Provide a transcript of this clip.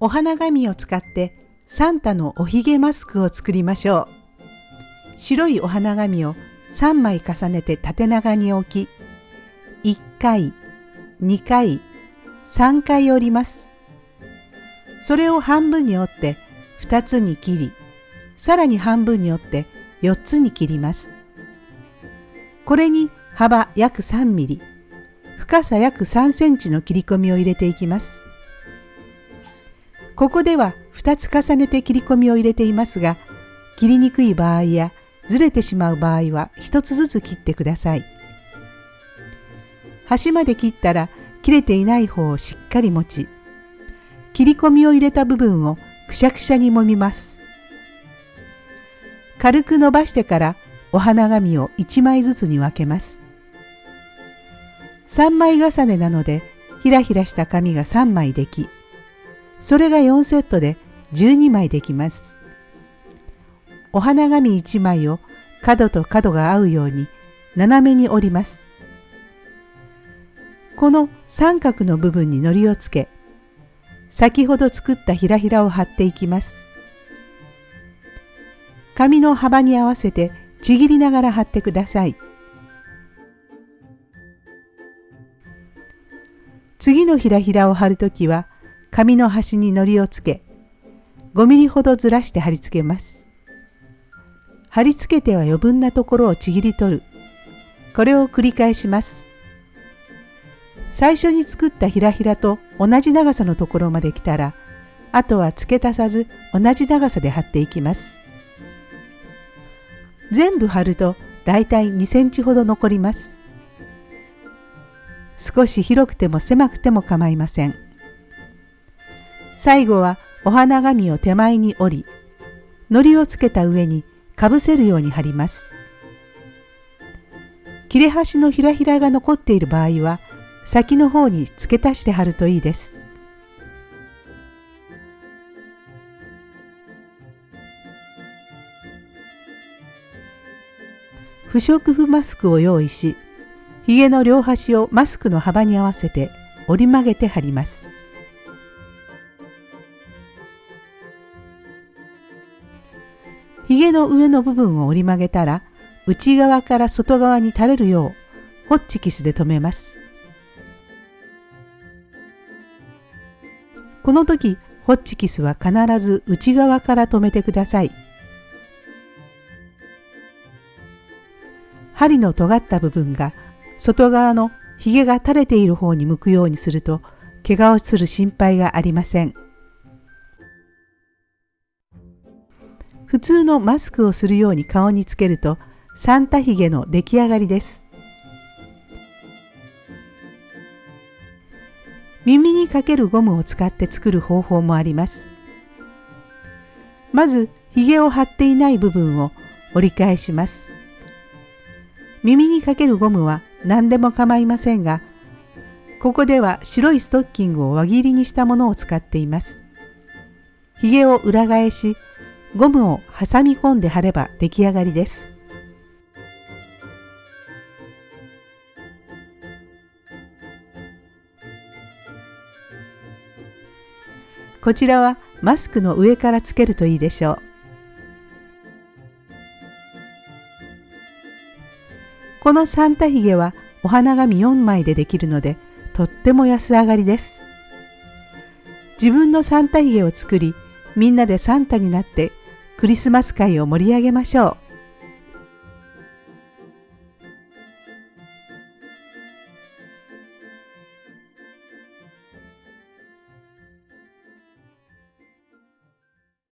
お花紙を使ってサンタのおひげマスクを作りましょう。白いお花紙を3枚重ねて縦長に置き、1回、2回、3回折ります。それを半分に折って2つに切り、さらに半分に折って4つに切ります。これに幅約3ミリ、深さ約3センチの切り込みを入れていきます。ここでは2つ重ねて切り込みを入れていますが、切りにくい場合やずれてしまう場合は1つずつ切ってください。端まで切ったら切れていない方をしっかり持ち、切り込みを入れた部分をくしゃくしゃに揉みます。軽く伸ばしてからお花紙を1枚ずつに分けます。3枚重ねなのでひらひらした紙が3枚でき、それが4セットで12枚できます。お花紙1枚を角と角が合うように斜めに折ります。この三角の部分に糊をつけ、先ほど作ったひらひらを貼っていきます。紙の幅に合わせてちぎりながら貼ってください。次のひらひらを貼るときは紙の端に糊をつけ5ミリほどずらして貼り付けます。貼り付けては余分なところをちぎり取る。これを繰り返します。最初に作ったひらひらと同じ長さのところまで来たらあとは付け足さず同じ長さで貼っていきます。全部貼るとだいたい2センチほど残ります。少し広くても狭くても構いません。最後はお花紙を手前に折り、糊をつけた上にかぶせるように貼ります。切れ端のひらひらが残っている場合は、先の方に付け足して貼るといいです。不織布マスクを用意し、ひげの両端をマスクの幅に合わせて折り曲げて貼ります。ひげの上の部分を折り曲げたら内側から外側に垂れるようホッチキスで留めます。この時ホッチキスは必ず内側から留めてください。針の尖った部分が外側のひげが垂れている方に向くようにすると怪我をする心配がありません。普通のマスクをするように顔につけるとサンタヒゲの出来上がりです。耳にかけるゴムを使って作る方法もあります。まず、ヒゲを貼っていない部分を折り返します。耳にかけるゴムは何でも構いませんが、ここでは白いストッキングを輪切りにしたものを使っています。ヒゲを裏返し、ゴムを挟み込んで貼れば出来上がりです。こちらはマスクの上からつけるといいでしょう。このサンタヒゲはお花紙4枚でできるのでとっても安上がりです。自分のサンタヒゲを作りみんなでサンタになってクリスマス会を盛り上げましょう。